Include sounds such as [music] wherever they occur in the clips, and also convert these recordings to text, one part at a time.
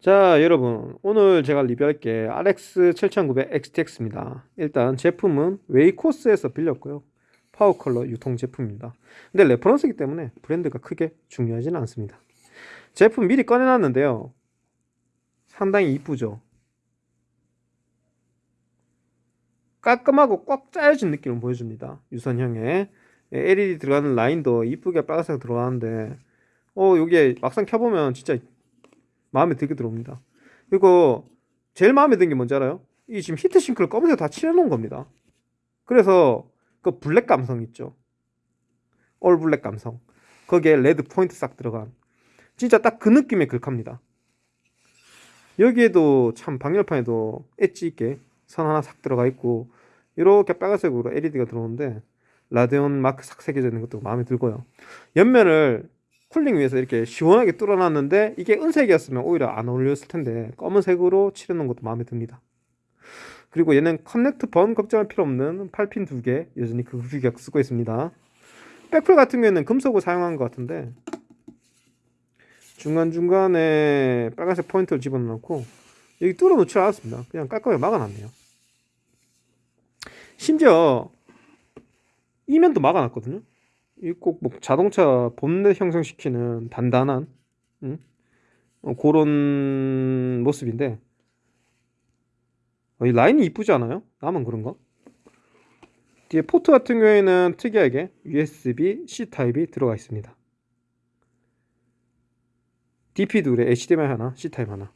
자 여러분. 오늘 제가 리뷰할 게 RX 7900 XTX입니다. 일단 제품은 웨이코스에서 빌렸고요. 파워컬러 유통 제품입니다. 근데 reference이기 때문에 브랜드가 크게 중요하지는 않습니다. 제품 미리 꺼내놨는데요. 상당히 이쁘죠? 깔끔하고 꽉 짜여진 느낌을 보여줍니다. 유선형에 LED 들어가는 라인도 이쁘게 빨간색 들어가는데 어 여기에 막상 켜보면 진짜 마음에 들게 들어옵니다. 그리고 제일 마음에 든 게 뭔지 알아요? 이 지금 heat sink를 검은색 다 칠해놓은 겁니다. 그래서 그 black 감성 있죠. all black 감성. 거기에 red point 싹 들어간 진짜 딱 그 느낌의 글카입니다. 여기에도 참 방열판에도 엣지 있게 선 하나 싹 들어가 있고 이렇게 빨간색으로 LED가 들어오는데 라데온 마크 싹 새겨져 있는 것도 마음에 들고요. 옆면을 cooling 위해서 이렇게 시원하게 뚫어놨는데 이게 은색이었으면 오히려 안 어울렸을 텐데 검은색으로 칠해놓은 것도 마음에 듭니다. 그리고 얘는 connector burn 걱정할 필요 없는 8핀 두개 여전히 그 규격 쓰고 있습니다. 백플 같은 경우에는 금속을 사용한 것 같은데 중간중간에 빨간색 포인트를 집어넣고 여기 뚫어놓지 않았습니다. 그냥 깔끔하게 막아놨네요. 심지어 이면도 막아놨거든요. 이거 꼭 뭐 자동차 본넷 연상시키는 단단한 응? 어, 그런 모습인데 어, 이 라인이 이쁘지 않아요? 나만 그런가? 뒤에 포트 같은 경우에는 특이하게 USB C 타입이 들어가 있습니다. DP 두 개 HDMI 하나, C 타입 하나.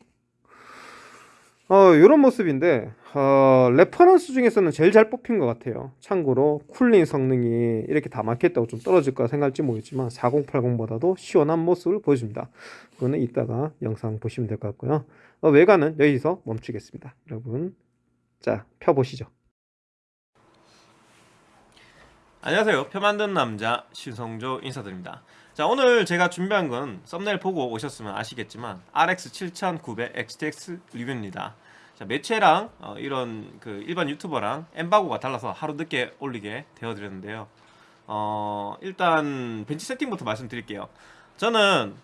어, 이런 모습인데 어, reference 중에서는 제일 잘 뽑힌 것 같아요. 참고로 cooling 성능이 이렇게 다 막혔다고 좀 떨어질 까 생각할지 모르겠지만 4080보다도 시원한 모습을 보여줍니다. 그거는 이따가 영상 보시면 될 것 같고요. 어, 외관은 여기서 멈추겠습니다. 여러분 자 펴보시죠. 안녕하세요. 표 만드는 남자 신성조 인사드립니다 자 오늘 제가 준비한 건 썸네일 보고 오셨으면 아시겠지만 RX 7900 XTX 리뷰입니다. 자 매체랑 어, 이런 그 일반 유튜버랑 엠바고가 달라서 하루 늦게 올리게 되어드렸는데요. 어 일단 벤치 세팅부터 말씀드릴게요. 저는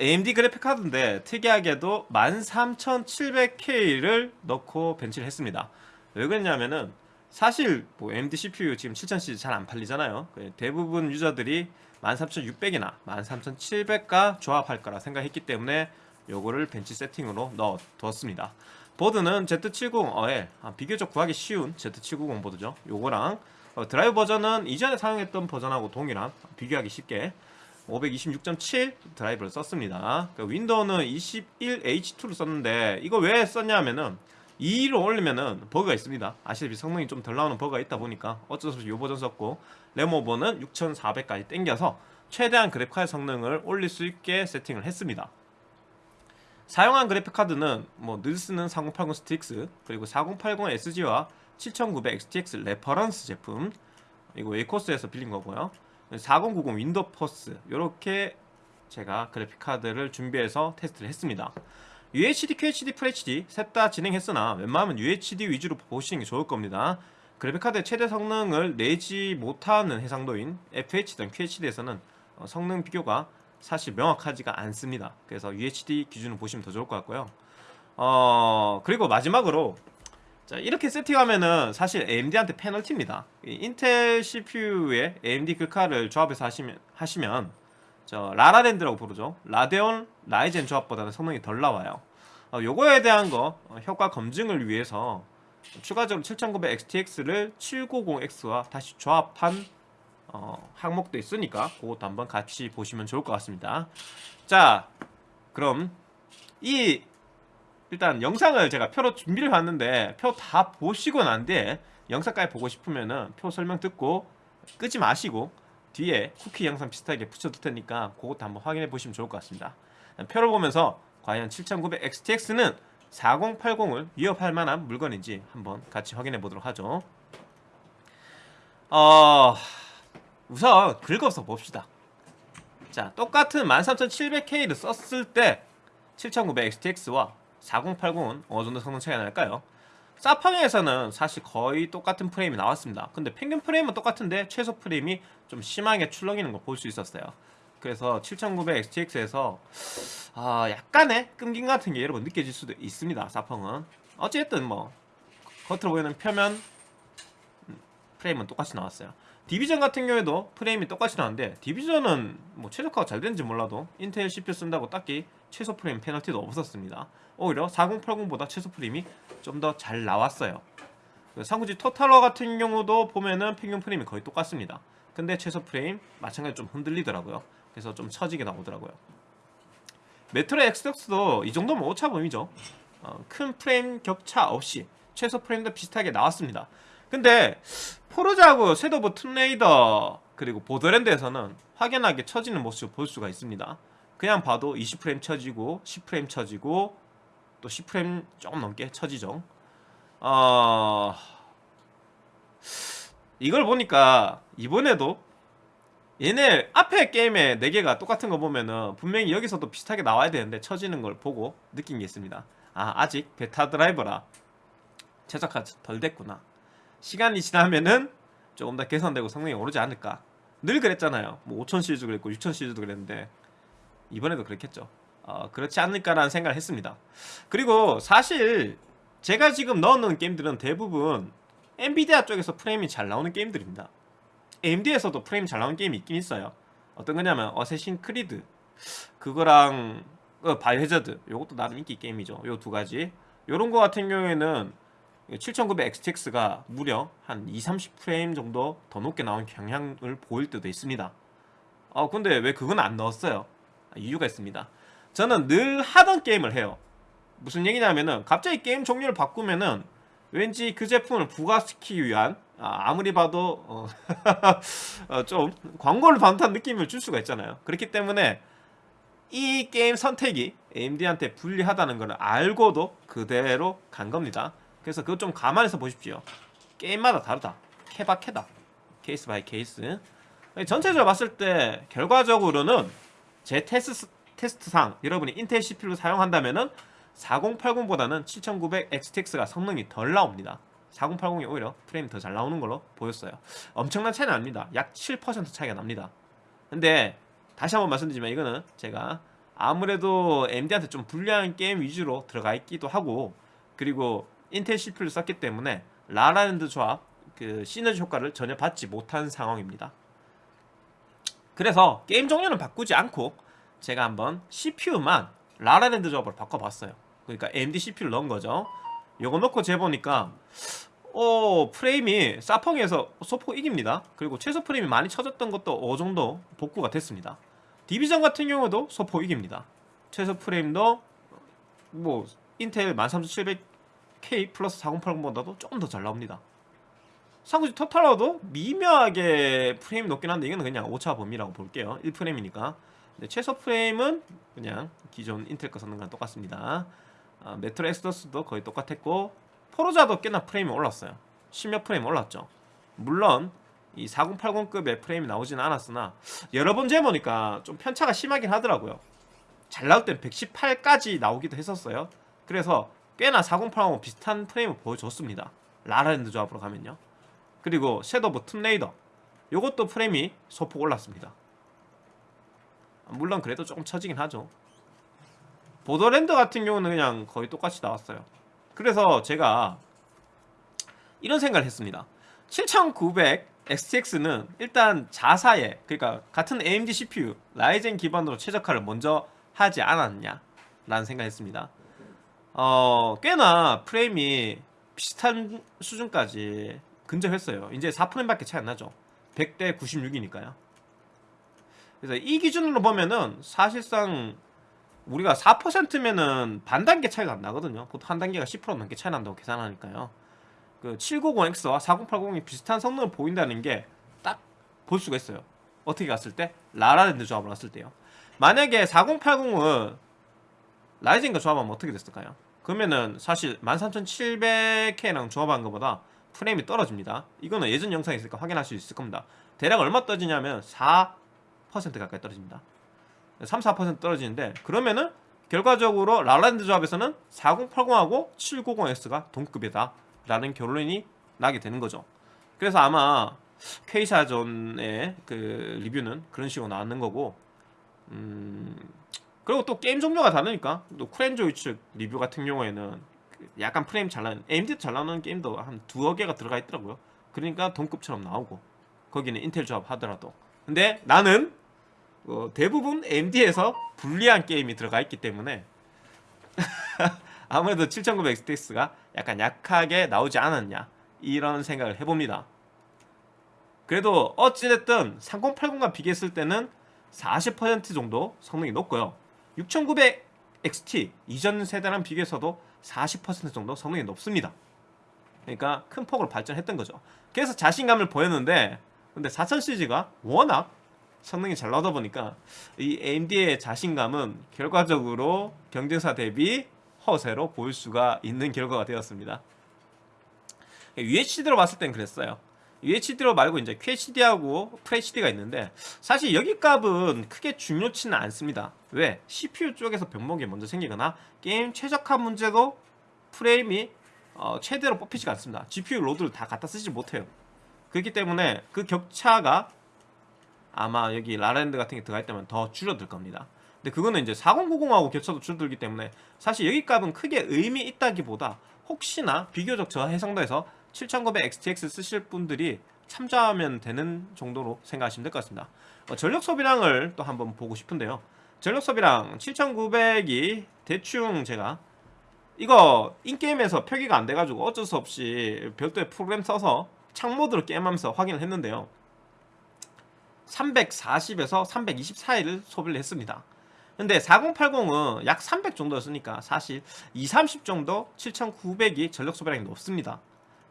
AMD 그래픽 카드인데 특이하게도 13700K를 넣고 벤치를 했습니다. 왜 그랬냐면은 사실 뭐 AMD CPU 지금 7000C 잘안 팔리잖아요. 그 대부분 유저들이 13600이나 13700과 조합할 거라 생각했기 때문에 요거를 벤치 세팅으로 넣어 두었습니다. 보드는 Z790L 아, 비교적 구하기 쉬운 Z790 보드죠. 요거랑 어, 드라이브 버전은 이전에 사용했던 버전하고 동일한 비교하기 쉽게 526.7 드라이브를 썼습니다. 그 윈도우는 21H2를 썼는데 이거 왜 썼냐면은 2를 올리면은 버그가 있습니다. 아시다시피 성능이 좀 덜 나오는 버그가 있다 보니까 어쩔 수 없이 요 버전 썼고 RAM over는 6400까지 땡겨서 최대한 그래픽카드 성능을 올릴 수 있게 세팅을 했습니다. 사용한 그래픽카드는 뭐 늘 쓰는 3080 STRIX 그리고 4080 SG와 7900 XTX reference 제품 이거 웨이코스에서 빌린 거고요. 4090 WINDFORCE 이렇게 제가 그래픽카드를 준비해서 테스트를 했습니다 UHD, QHD, FHD 셋 다 진행했으나 웬만하면 UHD 위주로 보시는 게 좋을 겁니다. 그래픽카드의 최대 성능을 내지 못하는 해상도인 FHD든 QHD에서는 어, 성능 비교가 사실 명확하지가 않습니다. 그래서 UHD 기준으로 보시면 더 좋을 것 같고요. 어 그리고 마지막으로 자 이렇게 세팅하면은 사실 AMD한테 페널티입니다. 인텔 CPU에 AMD 글카를 조합해서 하시면 하시면 저 라라랜드라고 부르죠 라데온 라이젠 조합보다는 성능이 덜 나와요. 어, 요거에 대한 거 어, 효과 검증을 위해서 추가적으로 7900 XTX를 790X와 다시 조합한 어, 항목도 있으니까 그것도 한번 같이 보시면 좋을 것 같습니다. 자 그럼 이 일단 영상을 제가 표로 준비를 해왔는데 표 다 보시고 난 뒤에 영상까지 보고 싶으면은 표 설명 듣고 끄지 마시고 뒤에 쿠키 영상 비슷하게 붙여둘 테니까 그것도 한번 확인해 보시면 좋을 것 같습니다 표를 보면서 과연 7900 XTX는 4080을 위협할 만한 물건인지 한번 같이 확인해 보도록 하죠. 어... 우선 긁어서 봅시다. 자 똑같은 13700K를 썼을 때 7900 XTX와 4080은 어느 정도 성능 차이가 날까요? 사팡에서는 사실 거의 똑같은 프레임이 나왔습니다. 근데 평균 프레임은 똑같은데 최소 프레임이 좀 심하게 출렁이는 걸 볼 수 있었어요 그래서 7900 XTX에서 아 약간의 끈김 같은 게 여러분 느껴질 수도 있습니다. 사펑은 어쨌든 뭐 겉으로 보이는 표면 음, 프레임은 똑같이 나왔어요. 디비전 같은 경우에도 프레임이 똑같이 나왔는데 디비전은 뭐 최적화가 잘 되는지 몰라도 인텔 CPU 쓴다고 딱히 최소 프레임 페널티도 없었습니다. 오히려 4080보다 최소 프레임이 좀 더 잘 나왔어요. 그 삼국지 토탈워 같은 경우도 보면은 평균 프레임이 거의 똑같습니다. 근데 최소 프레임 마찬가지로 좀 흔들리더라고요. 그래서 좀 처지게 나오더라고요. 메트로 엑소더스도 이 정도면 오차범위죠. 어, 큰 프레임 격차 없이 최소 프레임도 비슷하게 나왔습니다. 근데 포르자하고 섀도우 툼레이더 그리고 보더랜드에서는 확연하게 처지는 모습을 볼 수가 있습니다. 그냥 봐도 20프레임 처지고 10프레임 처지고 또 10프레임 조금 넘게 처지죠. 어... 이걸 보니까 이번에도 얘네 앞에 게임의 4개가 똑같은 거 보면은 분명히 여기서도 비슷하게 나와야 되는데 처지는 걸 보고 느낀 게 있습니다. 아 아직 베타 드라이버라 최적화 덜 됐구나. 시간이 지나면은 조금 더 개선되고 성능이 오르지 않을까. 늘 그랬잖아요. 뭐5000 시리즈도 그랬고 6000 시리즈도 그랬는데 이번에도 그렇겠죠. 어, 그렇지 않을까라는 생각을 했습니다. 그리고 사실 제가 지금 넣어놓은 게임들은 대부분 엔비디아 쪽에서 프레임이 잘 나오는 게임들입니다. AMD에서도 프레임 잘 나오는 게임이 있긴 있어요. 어떤 거냐면 어쌔신 크리드 그거랑 어, 바이오하자드 요것도 나름 인기 게임이죠. 요 두 가지. 요런 거 같은 경우에는 7900 XTX가 무려 한 2, 30프레임 정도 더 높게 나온 경향을 보일 때도 있습니다. 어 근데 왜 그건 안 넣었어요? 이유가 있습니다. 저는 늘 하던 게임을 해요. 무슨 얘기냐면은 갑자기 게임 종류를 바꾸면은 왠지 그 제품을 부각시키기 위한 아, 무리 봐도 어, [laughs] 어, 좀 광고를 반듯한 느낌을 줄 수가 있잖아요. 그렇기 때문에 이 게임 선택이 AMD한테 불리하다는 걸 알고도 그대로 간 겁니다. 그래서 그거 좀 감안해서 보십시오. 게임마다 다르다. 케바케다. case by case. 전체적으로 봤을 때 결과적으로는 제 테스트, 테스트상 여러분이 인텔 CPU를 사용한다면 은 4080보다는 7900 XTX가 성능이 덜 나옵니다. 4080이 오히려 프레임이 더 잘 나오는 걸로 보였어요. 엄청난 차이는 안 납니다. 약 7% 차이가 납니다. 근데 다시 한번 말씀드리지만 이거는 제가 아무래도 AMD한테 좀 불리한 게임 위주로 들어가 있기도 하고 그리고 인텔 CPU를 썼기 때문에 라라랜드 조합 그 시너지 효과를 전혀 받지 못한 상황입니다. 그래서 게임 종류는 바꾸지 않고 제가 한번 CPU만 라라랜드 조합으로 바꿔봤어요. 그러니까 AMD CPU를 넣은 거죠. 요거 넣고 재보니까 어 프레임이 사펑에서 소폭 이깁니다. 그리고 최소 프레임이 많이 쳐졌던 것도 어느 정도 복구가 됐습니다. 디비전 같은 경우도 소폭 이깁니다. 최소 프레임도 뭐 인텔 13700K 플러스 4080보다도 조금 더 잘 나옵니다. 삼국지 토탈워도 미묘하게 프레임이 높긴 한데 이거는 그냥 오차 범위라고 볼게요. 1프레임이니까. 근데 최소 프레임은 그냥 기존 인텔 거 썼는 거랑 똑같습니다. 아, 메트로 엑소더스도 거의 똑같았고 포르자도 꽤나 프레임이 올랐어요. 10몇 프레임 올랐죠. 물론 이 4080급의 프레임이 나오지는 않았으나 여러 번 재보니까 좀 편차가 심하긴 하더라고요. 잘 나올 땐 118까지 나오기도 했었어요. 그래서 꽤나 4080하고 비슷한 프레임을 보여줬습니다. 라라랜드 조합으로 가면요. 그리고 섀도우 툼레이더 요것도 프레임이 소폭 올랐습니다. 물론 그래도 조금 처지긴 하죠. 보더랜드 같은 경우는 그냥 거의 똑같이 나왔어요. 그래서 제가 이런 생각을 했습니다. 7900 XTX는 일단 자사에 그러니까 같은 AMD CPU 라이젠 기반으로 최적화를 먼저 하지 않았냐 라는 생각을 했습니다. 어, 꽤나 프레임이 비슷한 수준까지 근접했어요. 이제 4프레임밖에 차이 안 나죠. 100대 96이니까요. 그래서 이 기준으로 보면은 사실상 우리가 4%면은 반 단계 차이가 안 나거든요. 보통 한 단계가 10% 넘게 차이 난다고 계산하니까요. 그 790X와 4080이 비슷한 성능을 보인다는 게 딱 볼 수가 있어요. 어떻게 갔을 때? 라라랜드 조합을 갔을 때요. 만약에 4080은 라이젠과 조합하면 어떻게 됐을까요? 그러면은 사실 13700K랑 조합한 것보다 프레임이 떨어집니다. 이거는 예전 영상에 있으니까 확인할 수 있을 겁니다. 대략 얼마 떨어지냐면 4% 가까이 떨어집니다. 3, 4% 떨어지는데 그러면은 결과적으로 라랜드 조합에서는 4080하고 790X가 동급이다 라는 결론이 나게 되는 거죠. 그래서 아마 K사전의 그 리뷰는 그런 식으로 나왔는 거고 음, 그리고 또 게임 종류가 다르니까 또 쿨엔조이 측 리뷰 같은 경우에는 그 약간 프레임 잘 나는 AMD 잘 나오는 게임도 한 두어 개가 들어가 있더라고요. 그러니까 동급처럼 나오고 거기는 인텔 조합 하더라도 근데 나는 어, 대부분 AMD에서 불리한 게임이 들어가 있기 때문에 [laughs] 아무래도 7900 XTX가 약간 약하게 나오지 않았냐 이런 생각을 해봅니다. 그래도 어찌됐든 3080과 비교했을 때는 40% 정도 성능이 높고요. 6900 XT 이전 세대랑 비교해서도 40% 정도 성능이 높습니다. 그러니까 큰 폭으로 발전했던 거죠. 그래서 자신감을 보였는데 근데 4000 시리즈가 워낙 성능이 잘 나오다 보니까 이 AMD의 자신감은 결과적으로 경쟁사 대비 허세로 보일 수가 있는 결과가 되었습니다. UHD로 봤을 땐 그랬어요. UHD로 말고 이제 QHD하고 FHD가 있는데 사실 여기 값은 크게 중요치는 않습니다. 왜? CPU 쪽에서 병목이 먼저 생기거나 게임 최적화 문제도 프레임이 어, 최대로 뽑히지가 않습니다. GPU 로드를 다 갖다 쓰지 못해요. 그렇기 때문에 그 격차가 아마 여기 라랜드 같은 게 들어갈 때면 더 줄어들 겁니다. 근데 그거는 이제 4090하고 격차도 줄어들기 때문에 사실 여기 값은 크게 의미 있다기보다 혹시나 비교적 저 해상도에서 7900 XTX 쓰실 분들이 참조하면 되는 정도로 생각하시면 될 것 같습니다. 어, 전력 소비량을 또 한번 보고 싶은데요. 전력 소비량 7900이 대충 제가 이거 인게임에서 표기가 안 돼가지고 어쩔 수 없이 별도의 프로그램 써서 창모드로 게임하면서 확인을 했는데요. 340에서 320 사이를 소비를 했습니다. 근데 4080은 약 300 정도였으니까 사실 2, 30 정도 7900이 전력 소비량이 높습니다.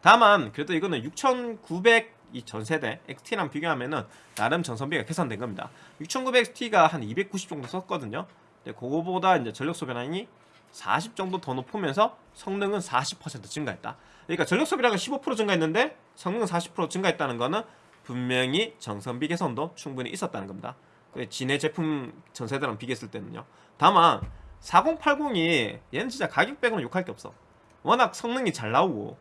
다만 그래도 이거는 6900 이 전세대 XT랑 비교하면 은 나름 전선비가 개선된 겁니다. 6900 XT가 한 290 정도 썼거든요. 근데 그거보다 이제 전력 소비량이 40 정도 더 높으면서 성능은 40% 증가했다. 그러니까 전력 소비량은 15% 증가했는데 성능은 40% 증가했다는 거는 분명히 정선비 개선도 충분히 있었다는 겁니다. 그 진해 제품 전세대랑 비교했을 때는요. 다만 4080이 얘는 진짜 가격 빼고는 욕할 게 없어. 워낙 성능이 잘 나오고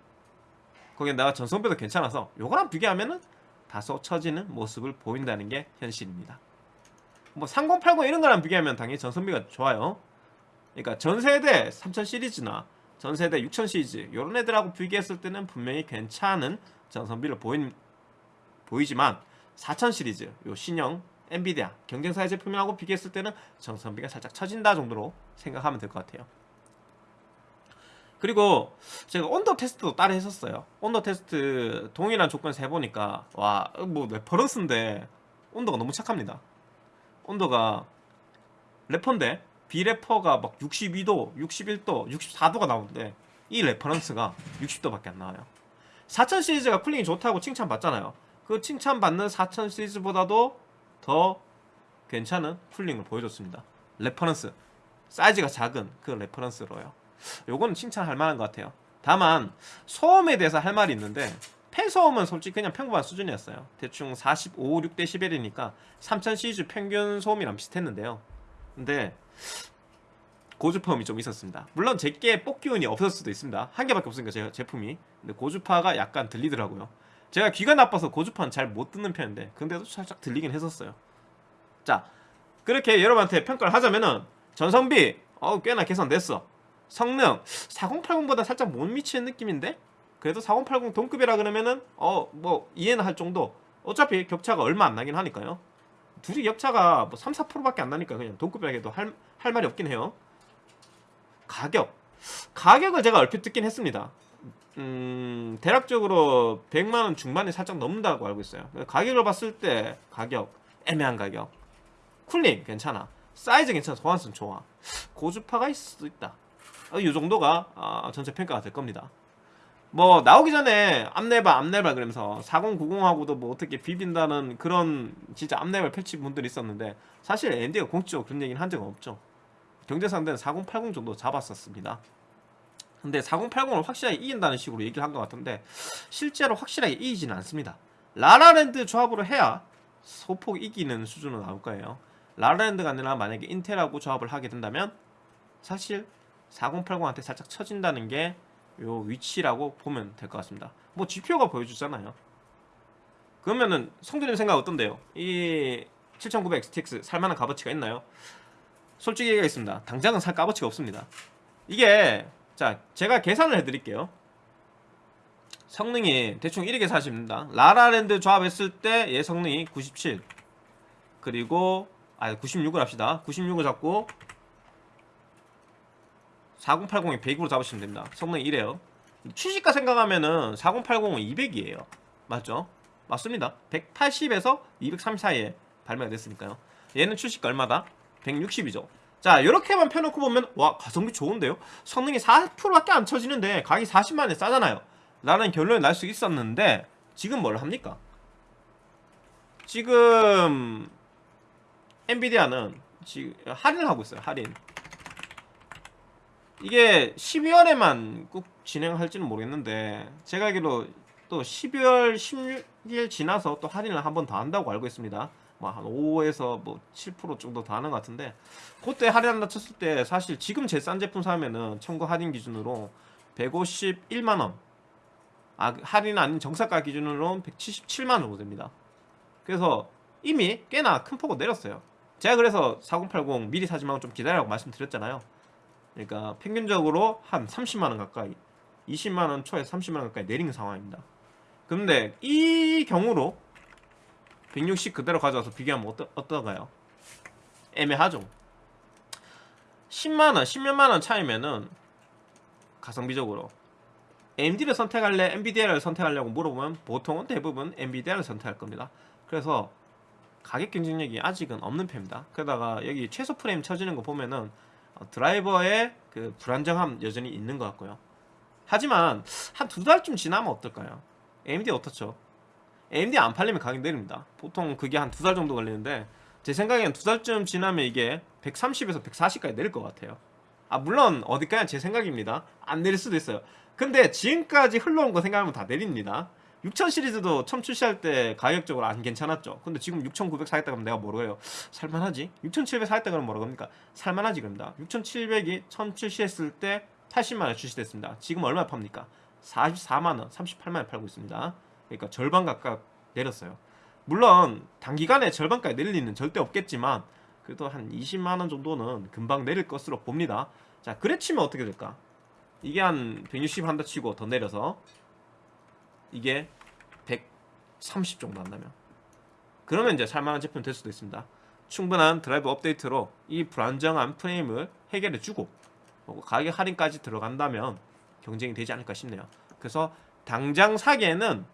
거기에 내가 전성비도 괜찮아서 요거랑 비교하면은 다소 처지는 모습을 보인다는 게 현실입니다. 뭐 3080 이런 거랑 비교하면 당연히 전성비가 좋아요. 그러니까 전세대 3000 시리즈나 전세대 6000 시리즈 요런 애들하고 비교했을 때는 분명히 괜찮은 전성비를 보인 보이지만 4000 시리즈 요 신형 엔비디아 경쟁사의 제품하고 비교했을 때는 전성비가 살짝 처진다 정도로 생각하면 될 것 같아요. 그리고 제가 온도 테스트도 따로 했었어요. 온도 테스트 동일한 조건에서 해보니까 와 뭐 reference인데 온도가 너무 착합니다. 온도가 레퍼인데 비레퍼가 막 62도, 61도, 64도가 나오는데 이 reference가 60도밖에 안 나와요. 4000 시리즈가 cooling이 좋다고 칭찬받잖아요. 그 칭찬받는 4000 시리즈보다도 더 괜찮은 cooling을 보여줬습니다. reference 사이즈가 작은 그 reference로요. 요거는 칭찬할 만한 것 같아요. 다만 소음에 대해서 할 말이 있는데 팬 소음은 솔직히 그냥 평범한 수준이었어요. 대충 45, 6데시벨이니까 3000 시리즈 평균 소음이랑 비슷했는데요. 근데 고주파음이 좀 있었습니다. 물론 제게 뽑기운이 없을 수도 있습니다. 한 개밖에 없으니까 제 제품이. 근데 고주파가 약간 들리더라고요. 제가 귀가 나빠서 고주파는 잘 못 듣는 편인데 근데도 살짝 들리긴 했었어요. 자 그렇게 여러분한테 평가를 하자면은 전성비 어 꽤나 개선됐어. 성능 4080보다 살짝 못 미치는 느낌인데 그래도 4080 동급이라 그러면은 어 뭐 이해는 할 정도. 어차피 격차가 얼마 안 나긴 하니까요. 둘이 격차가 뭐 3, 4%밖에 안 나니까 그냥 동급이라 해도 할, 할 말이 없긴 해요. 가격. 가격을 제가 얼핏 듣긴 했습니다. 음, 대략적으로 100만원 중반이 살짝 넘는다고 알고 있어요. 가격을 봤을 때 가격, 애매한 가격. 쿨링 괜찮아. 사이즈 괜찮아. 소환성 좋아. 고주파가 있을 수도 있다. 어, 이 정도가 아, 전체 평가가 될 겁니다. 뭐 나오기 전에 앞내발 앞내발 그러면서 4090하고도 뭐 어떻게 비빈다는 그런 진짜 앞내발 펼친 분들이 있었는데 사실 앤디가 공식적으로 그런 얘기는 한 적은 없죠. 경제 상대는 4080 정도 잡았었습니다. 근데 4080을 확실하게 이긴다는 식으로 얘기를 한 것 같은데 실제로 확실하게 이기지는 않습니다. 라라랜드 조합으로 해야 소폭 이기는 수준으로 나올 거예요. 라라랜드가 아니라 만약에 인텔하고 조합을 하게 된다면 사실 4080한테 살짝 처진다는 게 요 위치라고 보면 될 것 같습니다. 뭐 GPU가 보여주잖아요. 그러면은 성준님 생각 어떤데요? 이 7900 XTX 살만한 값어치가 있나요? 솔직히 얘기하겠습니다. 당장은 살 값어치가 없습니다. 이게 자 제가 계산을 해드릴게요. 성능이 대충 이렇게 사십니다. 라라랜드 조합했을 때 얘 성능이 97 그리고 아 96을 합시다. 96을 잡고 4080이 100으로 잡으시면 됩니다. 성능이 이래요. 취식가 생각하면은 4080은 200이에요. 맞죠? 맞습니다. 180에서 230 사이에 발매가 됐으니까요. 얘는 출시가 얼마다? 160이죠. 자, 이렇게만 펴놓고 보면 와 가성비 좋은데요? 성능이 4%밖에 안 쳐지는데 가격이 40만원에 싸잖아요. 라는 결론이 날 수 있었는데 지금 뭘 합니까? 지금 엔비디아는 지금 할인을 하고 있어요. 할인. 이게 12월에만 꼭 진행할지는 모르겠는데 제가 알기로 또 12월 16일 지나서 또 할인을 한 번 더 한다고 알고 있습니다. 뭐한 5에서 뭐 7% 정도 더 하는 것 같은데 그때 할인한다 쳤을 때 사실 지금 제일 싼 제품 사면은 청구 할인 기준으로 151만 원. 아 할인 아닌 정사가 기준으로 177만 원 정도 됩니다. 그래서 이미 꽤나 큰 폭으로 내렸어요. 제가 그래서 4080 미리 사지 말고 좀 기다리라고 말씀드렸잖아요. 그러니까 평균적으로 한 30만 원 가까이 20만 원 초에 30만 원 가까이 내린 상황입니다. 근데 이 경우로 160 그대로 가져와서 비교하면 어떠, 어떠가요? 애매하죠. 10만 원, 10몇만 원 차이면은 가성비적으로 AMD를 선택할래, NVIDIA를 선택하려고 물어보면 보통은 대부분 NVIDIA를 선택할 겁니다. 그래서 가격 경쟁력이 아직은 없는 편입니다. 게다가 여기 최소 프레임 쳐지는 거 보면은 어, 드라이버의 그 불안정함 여전히 있는 것 같고요. 하지만 한 두 달쯤 지나면 어떨까요? AMD 어떻죠? AMD 안 팔리면 가격 내립니다. 보통 그게 한 두 달 정도 걸리는데 제 생각엔 두 달쯤 지나면 이게 130에서 140까지 내릴 것 같아요. 아 물론 어디까지 제 생각입니다. 안 내릴 수도 있어요. 근데 지금까지 흘러온 거 생각하면 다 내립니다. 6000 시리즈도 처음 출시할 때 가격적으로 안 괜찮았죠. 근데 지금 6900 사겠다 그러면 내가 뭐라고 해요? 살만하지? 6700 사겠다 그러면 뭐라고 합니까? 살만하지 그럽니다. 6700이 처음 출시했을 때 80만원 출시됐습니다. 지금 얼마 팝니까? 44만원, 38만원 팔고 있습니다. 그러니까 절반 가까이 내렸어요. 물론 단기간에 절반까지 내릴 리는 절대 없겠지만 그래도 한 20만원 정도는 금방 내릴 것으로 봅니다. 자, 그래 치면 어떻게 될까? 이게 한 160 한다 치고 더 내려서 이게 130 정도 한다면 그러면 이제 살만한 제품 될 수도 있습니다. 충분한 드라이브 업데이트로 이 불안정한 프레임을 해결해 주고 가격 할인까지 들어간다면 경쟁이 되지 않을까 싶네요. 그래서 당장 사기에는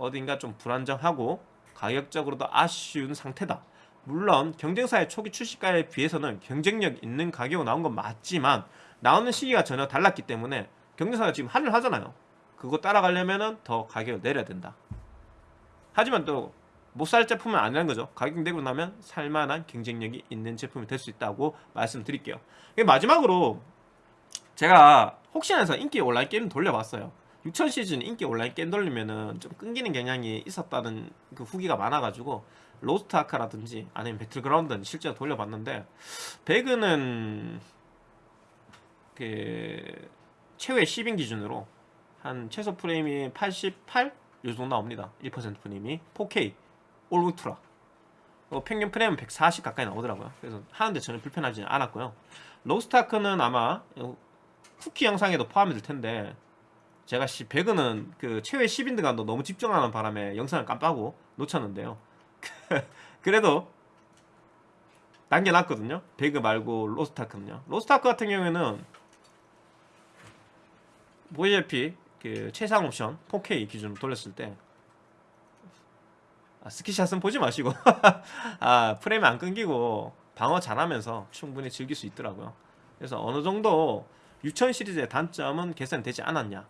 어딘가 좀 불안정하고 가격적으로도 아쉬운 상태다. 물론 경쟁사의 초기 출시가에 비해서는 경쟁력 있는 가격으로 나온 건 맞지만 나오는 시기가 전혀 달랐기 때문에 경쟁사가 지금 할인을 하잖아요. 그거 따라가려면은 더 가격을 내려야 된다. 하지만 또 못 살 제품은 아니라는 거죠. 가격 내고 나면 살만한 경쟁력이 있는 제품이 될 수 있다고 말씀드릴게요. 마지막으로 제가 혹시나 해서 인기 온라인 게임 돌려봤어요. 6000 시리즈 인기 온라인 게임 돌리면은 좀 끊기는 경향이 있었다는 그 후기가 많아가지고 로스트 아크라든지 아니면 배틀그라운드는 실제로 돌려봤는데 배그는 그 최후의 10인 기준으로 한 최소 프레임이 88? 요 정도 나옵니다. 1% 프레임이 4K all ultra 어, 평균 프레임은 140 가까이 나오더라고요. 그래서 하는데 전혀 불편하지 않았고요. 로스타크는 아마 쿠키 영상에도 포함이 될 텐데 제가 씨 배그는 그 최후의 10인드간도 너무 집중하는 바람에 영상을 깜빡하고 놓쳤는데요. [laughs] 그래도 남겨놨거든요. 배그 말고 로스타크는요. 로스타크 같은 경우에는 보시다시피 그 최상 옵션 4K 기준으로 돌렸을 때 아, 스키샷은 보지 마시고 [laughs] 아 프레임 안 끊기고 방어 잘하면서 충분히 즐길 수 있더라고요. 그래서 어느 정도 6000 시리즈의 단점은 개선되지 않았냐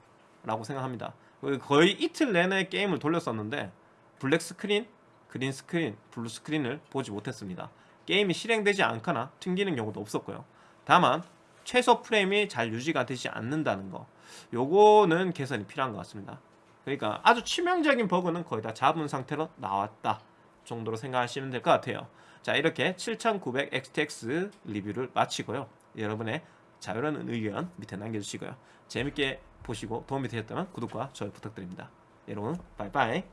라고 생각합니다. 거의 이틀 내내 게임을 돌렸었는데 블랙 스크린, 그린 스크린, 블루 스크린을 보지 못했습니다. 게임이 실행되지 않거나 튕기는 경우도 없었고요. 다만 최소 프레임이 잘 유지가 되지 않는다는 거 요거는 개선이 필요한 것 같습니다. 그러니까 아주 치명적인 버그는 거의 다 잡은 상태로 나왔다 정도로 생각하시면 될 것 같아요. 자 이렇게 7900 XTX 리뷰를 마치고요. 여러분의 자유로운 의견 밑에 남겨주시고요. 재밌게 보시고 도움이 되셨다면 구독과 좋아요 부탁드립니다. 여러분 빠이빠이